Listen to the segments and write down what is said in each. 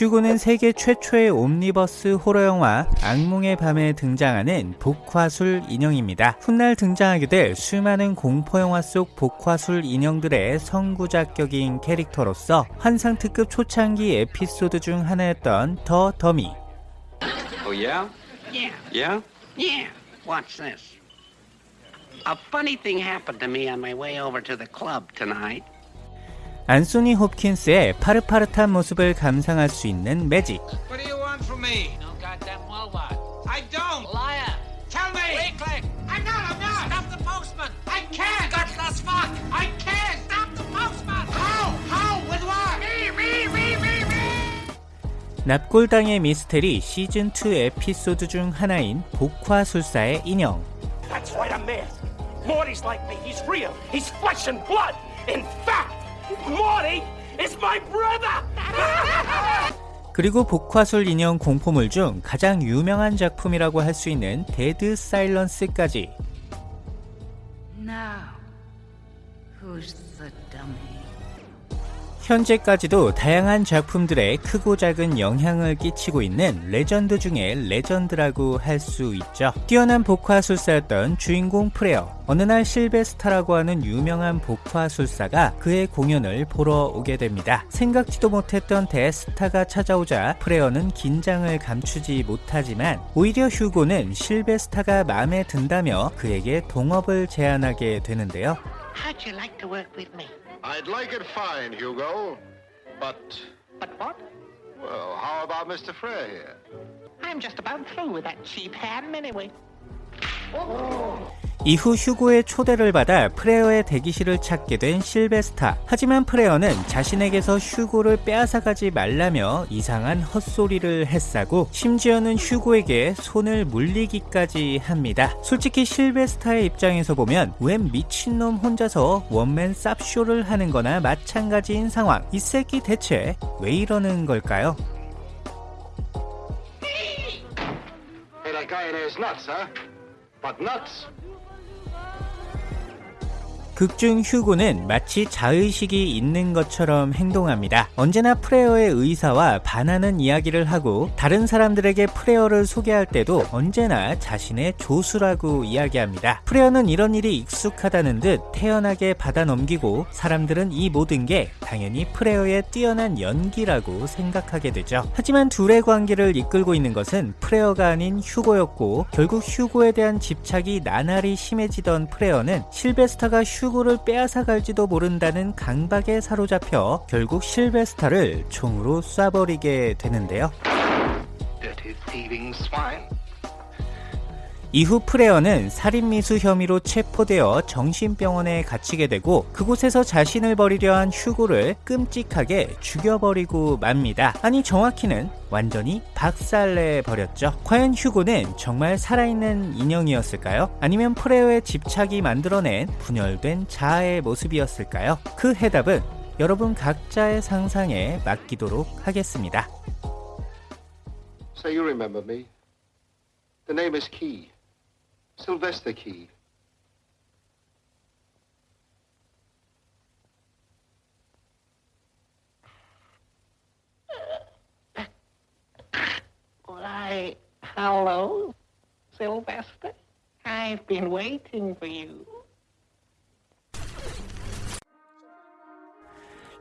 휴고는 세계 최초의 옴니버스 호러 영화 악몽의 밤에 등장하는 복화술 인형입니다. 훗날 등장하게 될 수많은 공포 영화 속 복화술 인형들의 선구자격인 캐릭터로서 환상 특급 초창기 에피소드 중 하나였던 더 더미. Oh, yeah? Yeah, Yeah? yeah. Watch this. A funny thing happened to me on my way over to the club tonight. 안소니 홉킨스의 파릇파릇한 모습을 감상할 수 있는 매직. What do you want from me? No goddamn well what? I don't. Liar! Tell me. Click, click! I'm not. I'm not. Stop the postman! I can't. Gutless fuck! I can't. Stop the postman! How? How? With what? Me, me, me, me, me. 납골당의 미스테리 시즌2 에피소드 중 하나인 복화술사의 인형. That's right, I'm there. Morty's like me. He's real. He's flesh and blood. In fact, Morty is my brother. 그리고 복화술 인형 공포물 중 가장 유명한 작품이라고 할 수 있는 데드 사일런스까지 Now, who's? 현재까지도 다양한 작품들에 크고 작은 영향을 끼치고 있는 레전드 중에 레전드라고 할 수 있죠. 뛰어난 복화술사였던 주인공 프레어. 어느 날 실베스타라고 하는 유명한 복화술사가 그의 공연을 보러 오게 됩니다. 생각지도 못했던 대스타가 찾아오자 프레어는 긴장을 감추지 못하지만 오히려 휴고는 실베스타가 마음에 든다며 그에게 동업을 제안하게 되는데요. How'd you like to work with me? I'd like it fine, Hugo. But, But what? well, how about Mr. Frey here? I'm just about through with that cheap ham anyway. Oh. 이후 휴고의 초대를 받아 프레어의 대기실을 찾게 된 실베스타. 하지만 프레어는 자신에게서 휴고를 빼앗아가지 말라며 이상한 헛소리를 해쌓고 심지어는 휴고에게 손을 물리기까지 합니다. 솔직히 실베스타의 입장에서 보면 웬 미친놈 혼자서 원맨 쌉쇼를 하는 거나 마찬가지인 상황. 이 새끼 대체 왜 이러는 걸까요? That guy in there is nuts, huh? But nuts. 극중 휴고는 마치 자의식이 있는 것처럼 행동합니다. 언제나 프레어의 의사와 반하는 이야기를 하고 다른 사람들에게 프레어를 소개할 때도 언제나 자신의 조수라고 이야기합니다. 프레어는 이런 일이 익숙하다는 듯 태연하게 받아 넘기고 사람들은 이 모든 게 당연히 프레어의 뛰어난 연기라고 생각하게 되죠. 하지만 둘의 관계를 이끌고 있는 것은 프레어가 아닌 휴고였고 결국 휴고에 대한 집착이 나날이 심해지던 프레어는 실베스타가 휴 고를 빼앗아 갈지도 모른다는 강박에 사로잡혀 결국 실베스타를 총으로 쏴버리게 되는데요. 이후 프레어는 살인미수 혐의로 체포되어 정신병원에 갇히게 되고 그곳에서 자신을 버리려 한 휴고를 끔찍하게 죽여버리고 맙니다. 아니 정확히는 완전히 박살내 버렸죠. 과연 휴고는 정말 살아있는 인형이었을까요? 아니면 프레어의 집착이 만들어낸 분열된 자아의 모습이었을까요? 그 해답은 여러분 각자의 상상에 맡기도록 하겠습니다. Say, you remember me. The name is Key. Sylvester Key. Why, hello, Sylvester. I've been waiting for you.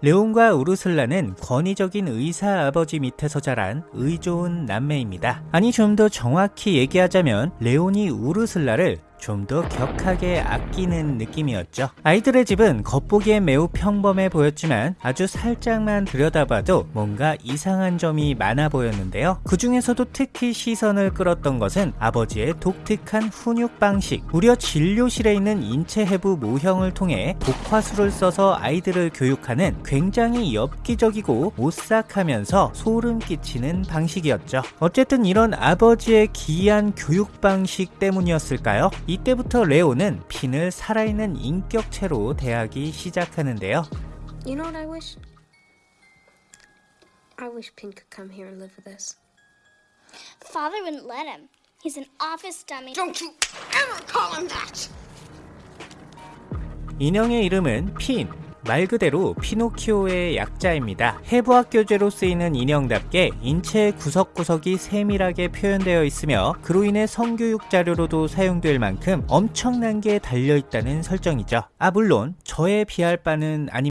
레온과 우르슬라는 권위적인 의사 아버지 밑에서 자란 의 좋은 남매입니다. 아니 좀 더 정확히 얘기하자면 레온이 우르슬라를 좀 더 격하게 아끼는 느낌이었죠. 아이들의 집은 겉보기엔 매우 평범해 보였지만 아주 살짝만 들여다봐도 뭔가 이상한 점이 많아 보였는데요. 그 중에서도 특히 시선을 끌었던 것은 아버지의 독특한 훈육 방식. 무려 진료실에 있는 인체 해부 모형을 통해 독화술을 써서 아이들을 교육하는 굉장히 엽기적이고 오싹하면서 소름 끼치는 방식이었죠. 어쨌든 이런 아버지의 기이한 교육 방식 때문이었을까요? 이때부터 레오는 핀을 살아있는 인격체로 대하기 시작하는데요. You know what I wish? I wish Pin could come here and live with us. Father wouldn't let him. He's an office dummy. Don't you ever call him that. 인형의 이름은 핀. 말 그대로 피노키오의 약자입니다. 해부학 교재로 쓰이는 인형답게 인체의 구석구석이 세밀하게 표현되어 있으며 그로 인해 성교육 자료로도 사용될 만큼 엄청난 게 달려있다는 설정이죠. 아 물론 저에 비할 바는 아니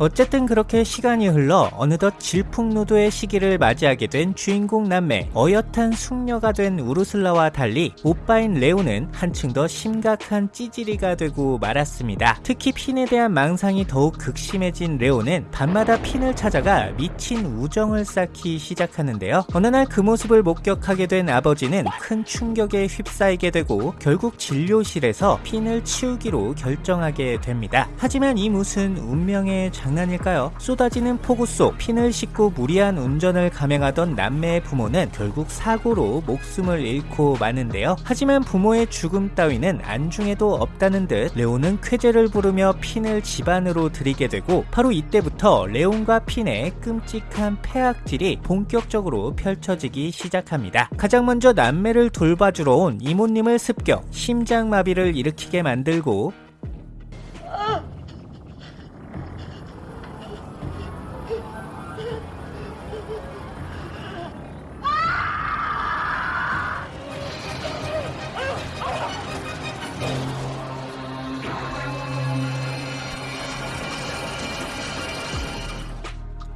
어쨌든 그렇게 시간이 흘러 어느덧 질풍노도의 시기를 맞이하게 된 주인공 남매 어엿한 숙녀가 된 우르슬라와 달리 오빠인 레오는 한층 더 심각한 찌질이가 되고 말았습니다. 특히 핀에 대한 망상이 더욱 극심해진 레오는 밤마다 핀을 찾아가 미친 우정을 쌓기 시작하는데요. 어느 날 그 모습을 목격하게 된 아버지는 큰 충격에 휩싸이게 되고 결국 진료실에서 핀을 치우기로 결정하게 됩니다. 하지만 이 무슨 운명의 장 난일까요? 쏟아지는 폭우 속 핀을 싣고 무리한 운전을 감행하던 남매의 부모는 결국 사고로 목숨을 잃고 마는데요. 하지만 부모의 죽음 따위는 안중에도 없다는 듯 레온은 쾌재를 부르며 핀을 집안으로 들이게 되고 바로 이때부터 레온과 핀의 끔찍한 폐악질이 본격적으로 펼쳐지기 시작합니다. 가장 먼저 남매를 돌봐주러 온 이모님을 습격, 심장마비를 일으키게 만들고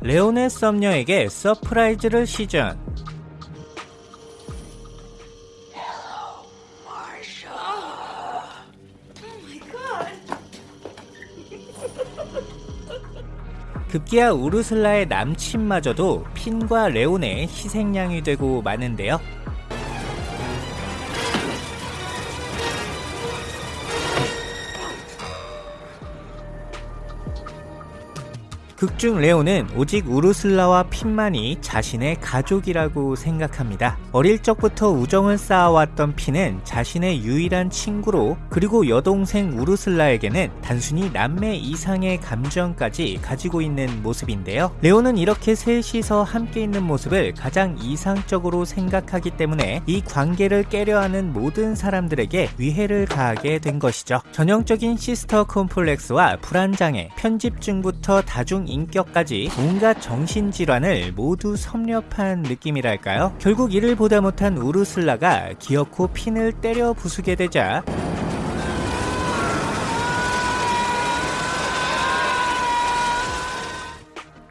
레온의 썸녀에게 surprise를 시전. 급기야 우르슬라의 남친마저도 핀과 레온의 희생양이 되고 마는데요. 중 레온은 오직 우르슬라와 핀만이 자신의 가족이라고 생각합니다. 어릴 적부터 우정을 쌓아왔던 핀은 자신의 유일한 친구로 그리고 여동생 우르슬라에게는 단순히 남매 이상의 감정까지 가지고 있는 모습인데요. 레온은 이렇게 셋이서 함께 있는 모습을 가장 이상적으로 생각하기 때문에 이 관계를 깨려 하는 모든 사람들에게 위해를 가하게 된 것이죠. 전형적인 시스터 콤플렉스와 불안장애, 편집증부터 다중 인격까지 온갖 정신질환을 모두 섭렵한 느낌이랄까요? 결국 이를 보다 못한 우르슬라가 기어코 핀을 때려 부수게 되자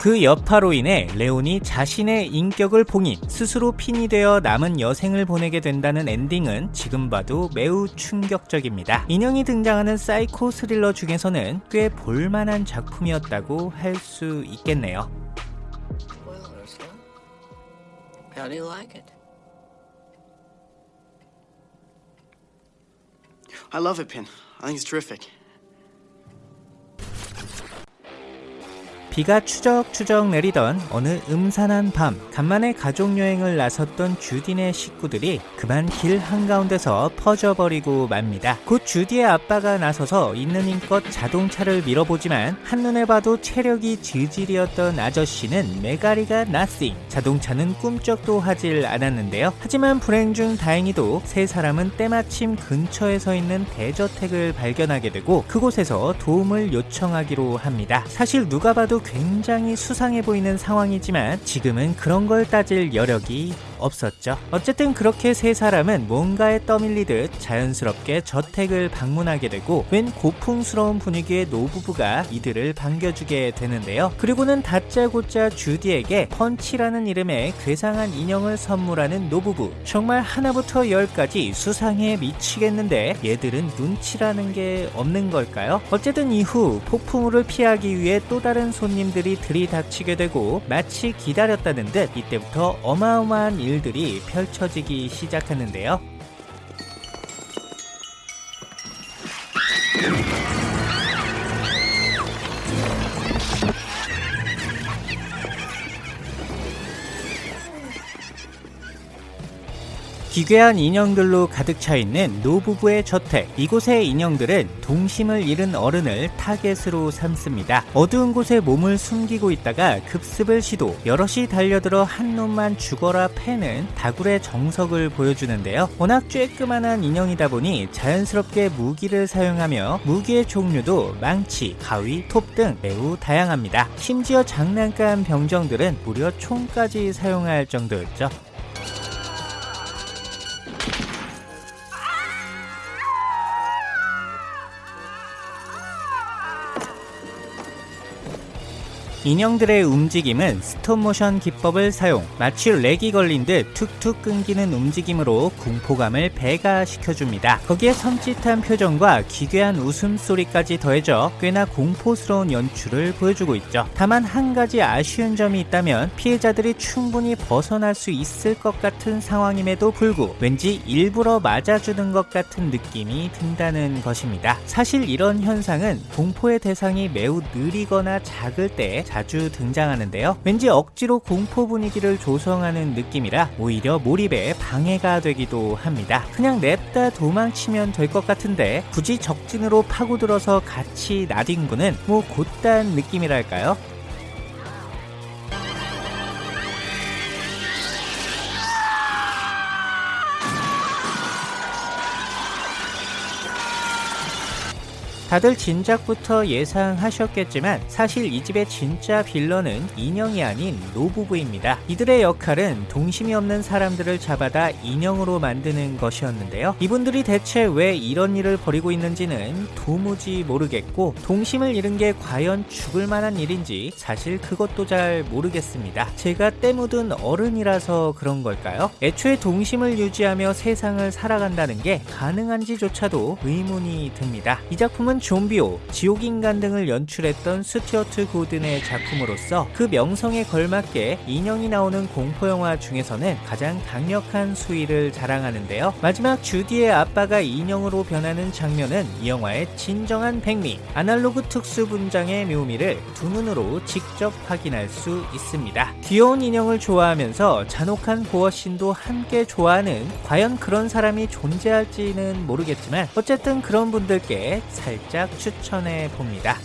그 여파로 인해 레온이 자신의 인격을 봉인, 스스로 핀이 되어 남은 여생을 보내게 된다는 엔딩은 지금 봐도 매우 충격적입니다. 인형이 등장하는 사이코 스릴러 중에서는 꽤 볼만한 작품이었다고 할 수 있겠네요. Well, Ursula, how do you like it? I love it, Pin. I think it's terrific. 비가 추적추적 내리던 어느 음산한 밤 간만에 가족여행을 나섰던 주딘의 식구들이 그만 길 한가운데서 퍼져버리고 맙니다. 곧 주디의 아빠가 나서서 있는 힘껏 자동차를 밀어보지만 한눈에 봐도 체력이 지질이었던 아저씨는 메가리가 나싱 자동차는 꿈쩍도 하질 않았는데요. 하지만 불행 중 다행히도 세 사람은 때마침 근처에 서 있는 대저택을 발견하게 되고 그곳에서 도움을 요청하기로 합니다. 사실 누가 봐도 굉장히 수상해 보이는 상황이지만 지금은 그런 걸 따질 여력이 없었죠. 어쨌든 그렇게 세 사람은 뭔가에 떠밀리듯 자연스럽게 저택을 방문하게 되고 웬 고풍스러운 분위기의 노부부가 이들을 반겨주게 되는데요. 그리고는 다짜고짜 주디에게 펀치라는 이름의 괴상한 인형을 선물하는 노부부. 정말 하나부터 열까지 수상해 미치겠는데 얘들은 눈치라는 게 없는 걸까요? 어쨌든 이후 폭풍우를 피하기 위해 또 다른 손 님들이 들이닥치게 되고 마치 기다렸다는 듯 이때부터 어마어마한 일 일들이 펼쳐지기 시작하는데요. 기괴한 인형들로 가득 차 있는 노부부의 저택. 이곳의 인형들은 동심을 잃은 어른을 타겟으로 삼습니다. 어두운 곳에 몸을 숨기고 있다가 급습을 시도, 여럿이 달려들어 한 놈만 죽어라 패는 다굴의 정석을 보여주는데요. 워낙 쬐끄만한 인형이다 보니 자연스럽게 무기를 사용하며 무기의 종류도 망치, 가위, 톱 등 매우 다양합니다. 심지어 장난감 병정들은 무려 총까지 사용할 정도였죠. 인형들의 움직임은 스톱모션 기법을 사용, 마치 렉이 걸린 듯 툭툭 끊기는 움직임으로 공포감을 배가시켜줍니다. 거기에 섬찟한 표정과 기괴한 웃음소리까지 더해져 꽤나 공포스러운 연출을 보여주고 있죠. 다만 한 가지 아쉬운 점이 있다면 피해자들이 충분히 벗어날 수 있을 것 같은 상황임에도 불구 왠지 일부러 맞아주는 것 같은 느낌이 든다는 것입니다. 사실 이런 현상은 공포의 대상이 매우 느리거나 작을 때 자주 등장하는데요. 왠지 억지로 공포 분위기를 조성하는 느낌이라 오히려 몰입에 방해가 되기도 합니다. 그냥 냅다 도망치면 될 것 같은데 굳이 적진으로 파고들어서 같이 나뒹구는 뭐 곧단 느낌이랄까요? 다들 진작부터 예상하셨겠지만 사실 이 집의 진짜 빌런은 인형이 아닌 노부부입니다. 이들의 역할은 동심이 없는 사람들을 잡아다 인형으로 만드는 것이었는데요. 이분들이 대체 왜 이런 일을 벌이고 있는지는 도무지 모르겠고 동심을 잃은 게 과연 죽을 만한 일인지 사실 그것도 잘 모르겠습니다. 제가 때 묻은 어른이라서 그런 걸까요? 애초에 동심을 유지하며 세상을 살아간다는 게 가능한지조차도 의문이 듭니다. 이 작품은 좀비오, 지옥인간 등을 연출했던 스튜어트 고든의 작품으로서 그 명성에 걸맞게 인형이 나오는 공포영화 중에서는 가장 강력한 수위를 자랑하는데요. 마지막 주디의 아빠가 인형으로 변하는 장면은 이 영화의 진정한 백미, 아날로그 특수 분장의 묘미를 두 눈으로 직접 확인할 수 있습니다. 귀여운 인형을 좋아하면서 잔혹한 고어신도 함께 좋아하는 과연 그런 사람이 존재할지는 모르겠지만 어쨌든 그런 분들께 살짝 추천해 봅니다.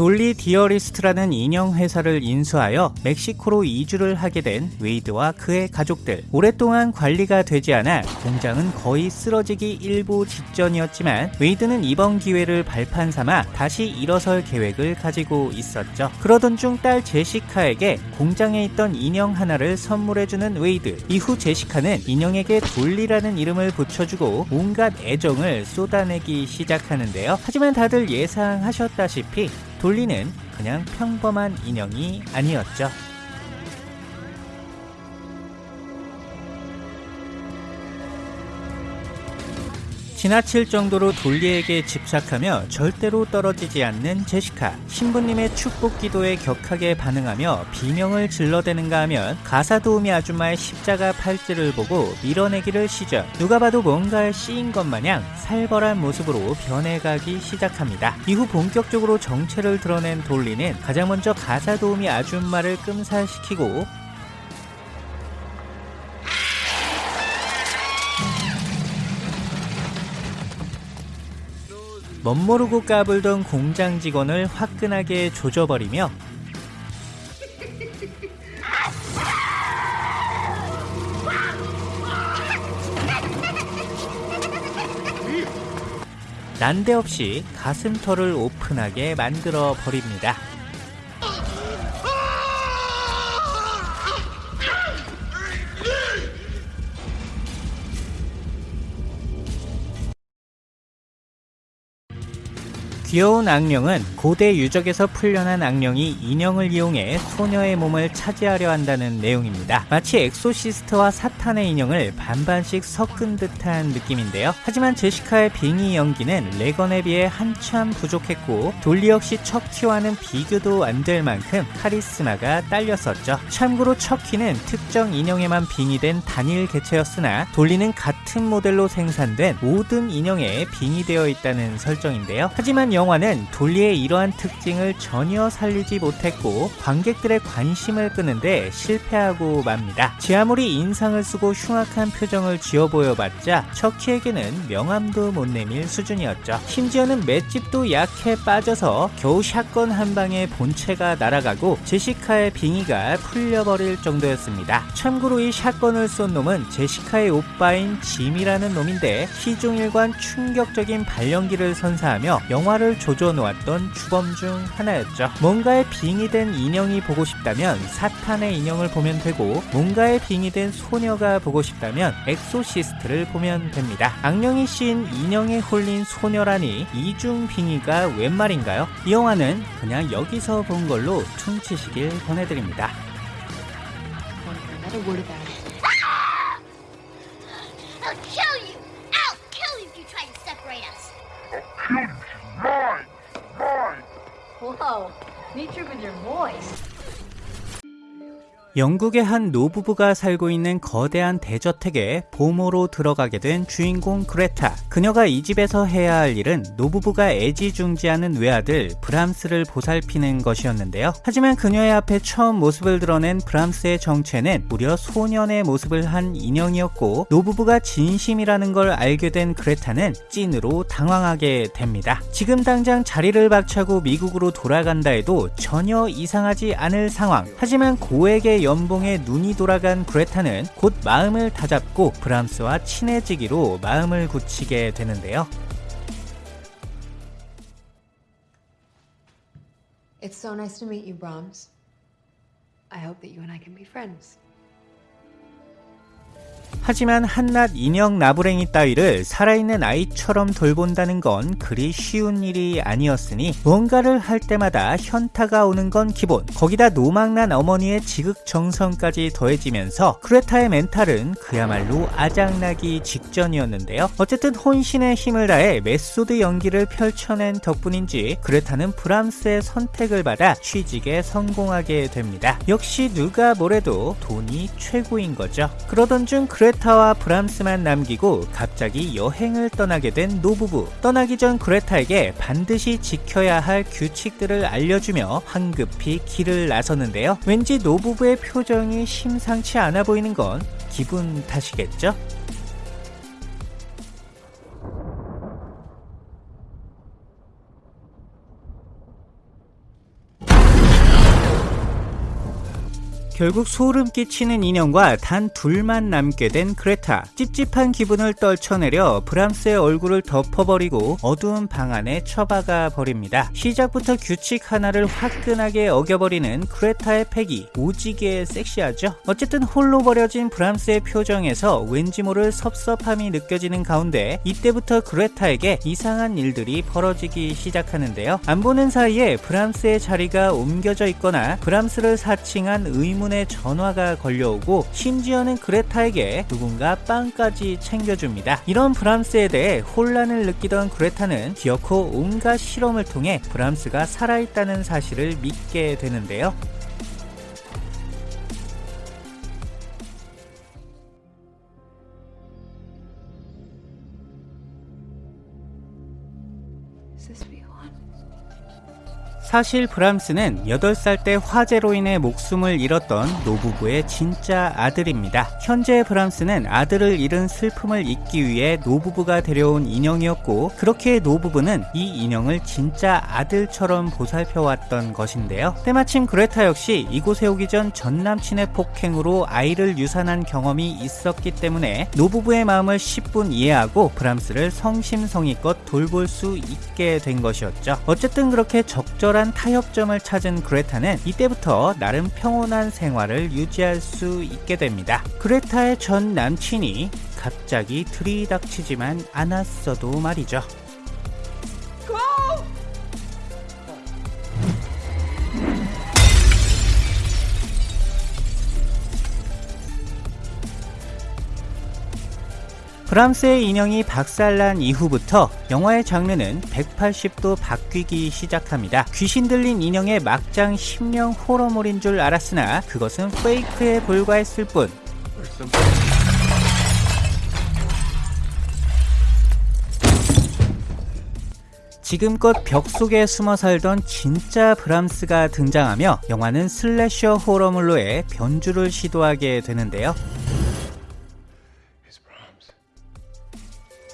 돌리 디어리스트라는 인형 회사를 인수하여 멕시코로 이주를 하게 된 웨이드와 그의 가족들. 오랫동안 관리가 되지 않아 공장은 거의 쓰러지기 일보 직전이었지만 웨이드는 이번 기회를 발판 삼아 다시 일어설 계획을 가지고 있었죠. 그러던 중 딸 제시카에게 공장에 있던 인형 하나를 선물해주는 웨이드. 이후 제시카는 인형에게 돌리라는 이름을 붙여주고 온갖 애정을 쏟아내기 시작하는데요. 하지만 다들 예상하셨다시피 돌리는 그냥 평범한 인형이 아니었죠. 지나칠 정도로 돌리에게 집착하며 절대로 떨어지지 않는 제시카. 신부님의 축복 기도에 격하게 반응하며 비명을 질러대는가 하면 가사 도우미 아줌마의 십자가 팔찌를 보고 밀어내기를 시전. 누가 봐도 뭔가에 씌인 것 마냥 살벌한 모습으로 변해가기 시작합니다. 이후 본격적으로 정체를 드러낸 돌리는 가장 먼저 가사 도우미 아줌마를 끔살시키고 멋모르고 까불던 공장 직원을 화끈하게 조져버리며 난데없이 가슴털을 오픈하게 만들어 버립니다. 귀여운 악령은 고대 유적에서 풀려난 악령이 인형을 이용해 소녀의 몸을 차지하려 한다는 내용입니다. 마치 엑소시스트와 사탄의 인형을 반반씩 섞은 듯한 느낌인데요. 하지만 제시카의 빙의 연기는 레건에 비해 한참 부족했고 돌리 역시 척키와는 비교도 안 될 만큼 카리스마가 딸렸었죠. 참고로 척키는 특정 인형에만 빙의된 단일 개체였으나 돌리는 같은 모델로 생산된 모든 인형에 빙의되어 있다는 설정인데요. 하지만 영화는 돌리의 이러한 특징을 전혀 살리지 못했고 관객들의 관심을 끄는데 실패하고 맙니다. 제 아무리 인상을 쓰고 흉악한 표정을 지어 보여봤자 척키에게는 명함도 못 내밀 수준이었죠. 심지어는 맷집도 약해 빠져서 겨우 샷건 한 방에 본체가 날아가고 제시카의 빙의가 풀려버릴 정도였습니다. 참고로 이 샷건을 쏜 놈은 제시카의 오빠인 짐이라는 놈인데 시종일관 충격적인 발연기를 선사하며 영화를 조져놓았던 주범 중 하나였죠. 뭔가에 빙의된 인형이 보고 싶다면 사탄의 인형을 보면 되고 뭔가에 빙의된 소녀가 보고 싶다면 엑소시스트를 보면 됩니다. 악령이 씌인 인형에 홀린 소녀라니 이중 빙의가 웬 말인가요? 이 영화는 그냥 여기서 본 걸로 퉁치시길 권해드립니다. Nature with your voice. 영국의 한 노부부가 살고 있는 거대한 대저택에 보모로 들어가게 된 주인공 그레타. 그녀가 이 집에서 해야 할 일은 노부부가 애지중지하는 외아들 브람스를 보살피는 것이었는데요. 하지만 그녀의 앞에 처음 모습을 드러낸 브람스의 정체는 무려 소년의 모습을 한 인형이었고 노부부가 진심이라는 걸 알게 된 그레타는 찐으로 당황하게 됩니다. 지금 당장 자리를 박차고 미국으로 돌아간다 해도 전혀 이상하지 않을 상황. 하지만 고 액의 연봉에 눈이 돌아간 그레타는 곧 마음을 다잡고 브람스와 친해지기로 마음을 굳히게 되는데요. It's so nice to meet you, Brahms. I hope that you and I can be friends. 하지만 한낱 인형 나부랭이 따위를 살아있는 아이처럼 돌본다는 건 그리 쉬운 일이 아니었으니 뭔가를 할 때마다 현타가 오는 건 기본. 거기다 노망난 어머니의 지극정성까지 더해지면서 그레타의 멘탈은 그야말로 아작나기 직전이었는데요. 어쨌든 혼신의 힘을 다해 메소드 연기를 펼쳐낸 덕분인지 그레타는 브람스의 선택을 받아 취직에 성공하게 됩니다. 역시 누가 뭐래도 돈이 최고인 거죠. 그러던 중 그레타와 브람스만 남기고 갑자기 여행을 떠나게 된 노부부. 떠나기 전 그레타에게 반드시 지켜야 할 규칙들을 알려주며 황급히 길을 나서는데요. 왠지 노부부의 표정이 심상치 않아 보이는 건 기분 탓이겠죠? 결국 소름 끼치는 인형과 단 둘만 남게 된 그레타. 찝찝한 기분을 떨쳐내려 브람스의 얼굴을 덮어버리고 어두운 방 안에 처박아 버립니다. 시작부터 규칙 하나를 화끈하게 어겨버리는 그레타의 패기. 오지게 섹시하죠? 어쨌든 홀로 버려진 브람스의 표정에서 왠지 모를 섭섭함이 느껴지는 가운데 이때부터 그레타에게 이상한 일들이 벌어지기 시작하는데요. 안 보는 사이에 브람스의 자리가 옮겨져 있거나 브람스를 사칭한 의문 때문에 전화가 걸려오고 심지어는 그레타에게 누군가 빵까지 챙겨줍니다. 이런 브람스에 대해 혼란을 느끼던 그레타는 기어코 온갖 실험을 통해 브람스가 살아있다는 사실을 믿게 되는데요. 사실 브람스는 8살 때 화재로 인해 목숨을 잃었던 노부부의 진짜 아들입니다. 현재 브람스는 아들을 잃은 슬픔을 잊기 위해 노부부가 데려온 인형이었고 그렇게 노부부는 이 인형을 진짜 아들처럼 보살펴왔던 것인데요. 때마침 그레타 역시 이곳에 오기 전 전남친의 폭행으로 아이를 유산한 경험이 있었기 때문에 노부부의 마음을 10분 이해하고 브람스를 성심성의껏 돌볼 수 있게 된 것이었죠. 어쨌든 그렇게 적절한 타협점을 찾은 그레타는 이때부터 나름 평온한 생활을 유지할 수 있게 됩니다. 그레타의 전 남친이 갑자기 들이닥치지만 않았어도 말이죠. 브람스의 인형이 박살난 이후부터 영화의 장르는 180도 바뀌기 시작합니다. 귀신 들린 인형의 막장 심령 호러물인 줄 알았으나 그것은 페이크에 불과했을 뿐 지금껏 벽 속에 숨어 살던 진짜 브람스가 등장하며 영화는 슬래셔 호러물로의 변주를 시도하게 되는데요.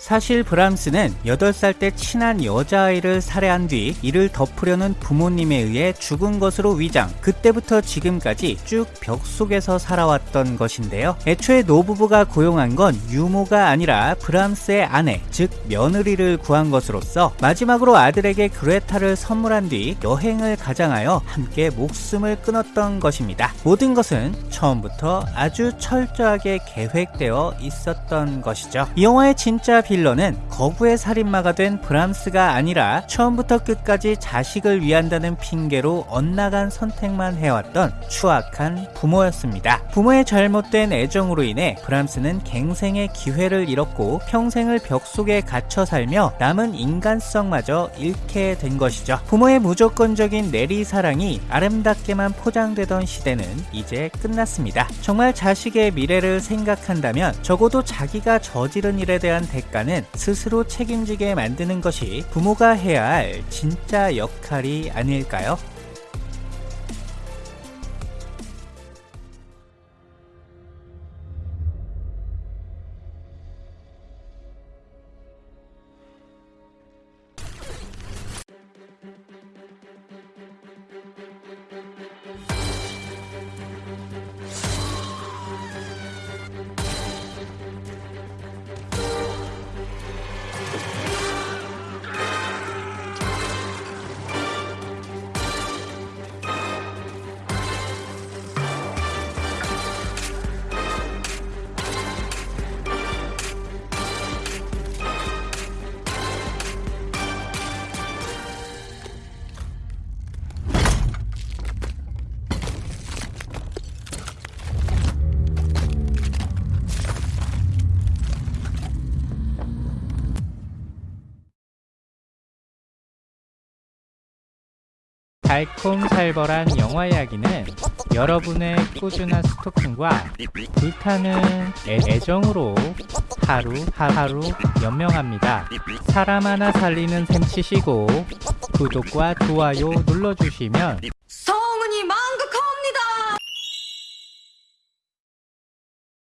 사실 브람스는 8살 때 친한 여자아이를 살해한 뒤 이를 덮으려는 부모님에 의해 죽은 것으로 위장 그때부터 지금까지 쭉 벽 속에서 살아왔던 것인데요. 애초에 노부부가 고용한 건 유모가 아니라 브람스의 아내 즉 며느리를 구한 것으로서 마지막으로 아들에게 그레타를 선물한 뒤 여행을 가장하여 함께 목숨을 끊었던 것입니다. 모든 것은 처음부터 아주 철저하게 계획되어 있었던 것이죠. 이 영화의 진짜 빌 런은 거부의 살인마가 된 브람스가 아니라 처음부터 끝까지 자식을 위한다는 핑계로 엇나간 선택만 해왔던 추악한 부모였습니다. 부모의 잘못된 애정으로 인해 브람스는 갱생의 기회를 잃었고 평생을 벽 속에 갇혀 살며 남은 인간성마저 잃게 된 것이죠. 부모의 무조건적인 내리 사랑이 아름답게만 포장되던 시대는 이제 끝났습니다. 정말 자식의 미래를 생각한다면 적어도 자기가 저지른 일에 대한 대가는 스스로 책임지게 만드는 것이 부모가 해야 할 진짜 역할이 아닐까요? 달콤살벌한 영화 이야기는 여러분의 꾸준한 스토킹과 불타는 애, 애정으로 하루 하루 연명합니다. 사람 하나 살리는 셈 치시고 구독과 좋아요 눌러주시면